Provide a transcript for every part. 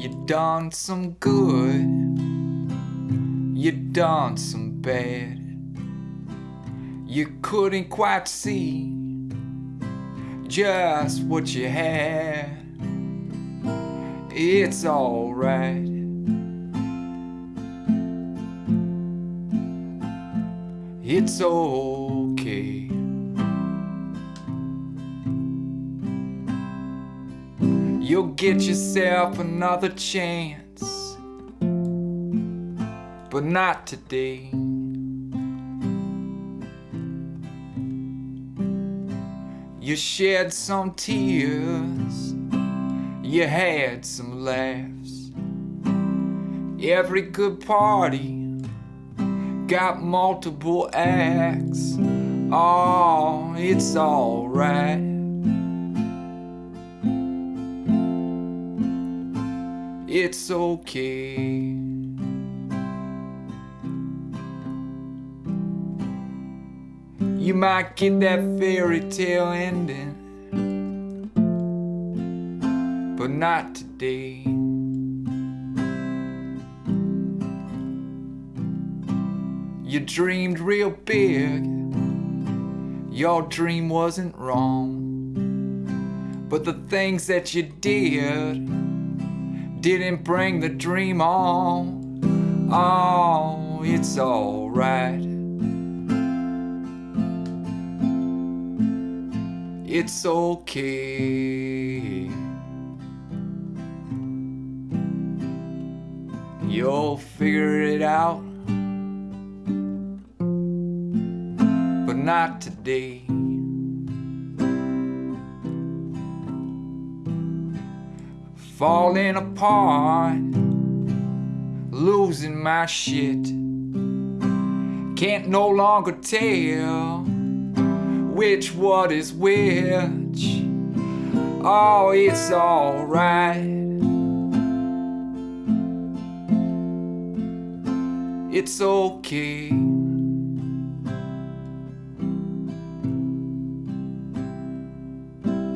You done some good, you done some bad. You couldn't quite see just what you had. It's alright. It's okay. You'll get yourself another chance, but not today. You shed some tears, you had some laughs. Every good party got multiple acts. Oh, it's alright. It's okay. You might get that fairy tale ending, but not today. You dreamed real big, your dream wasn't wrong. But the things that you did didn't bring the dream on. Oh, it's alright. It's okay. You'll figure it out, but not today. Falling apart, losing my shit. Can't no longer tell which what is which. Oh, it's alright. It's okay.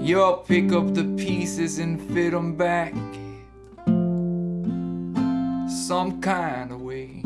You'll pick up the pieces and fit them back some kind of way.